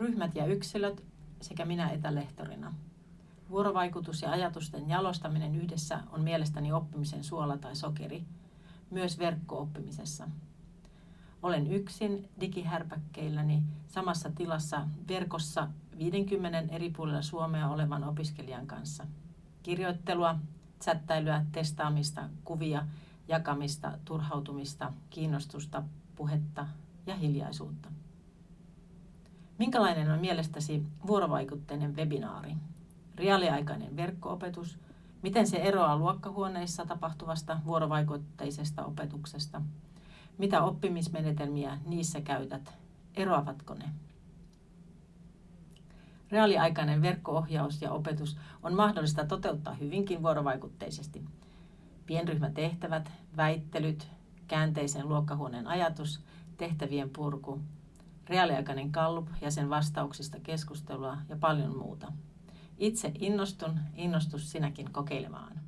ryhmät ja yksilöt sekä minä etälehtorina. Vuorovaikutus ja ajatusten jalostaminen yhdessä on mielestäni oppimisen suola tai sokeri, myös verkko-oppimisessa. Olen yksin digihärpäkkeilläni samassa tilassa verkossa 50 eri puolilla Suomea olevan opiskelijan kanssa. Kirjoittelua, chattailyä, testaamista, kuvia, jakamista, turhautumista, kiinnostusta, puhetta ja hiljaisuutta. Minkälainen on mielestäsi vuorovaikutteinen webinaari? Reaaliaikainen verkkoopetus? Miten se eroaa luokkahuoneissa tapahtuvasta vuorovaikutteisesta opetuksesta? Mitä oppimismenetelmiä niissä käytät? Eroavatko ne? Reaaliaikainen verkkoohjaus ja opetus on mahdollista toteuttaa hyvinkin vuorovaikutteisesti. Pienryhmätehtävät, väittelyt, käänteisen luokkahuoneen ajatus, tehtävien purku, reaaliaikainen kallup ja sen vastauksista keskustelua ja paljon muuta. Itse innostun, innostus sinäkin kokeilemaan.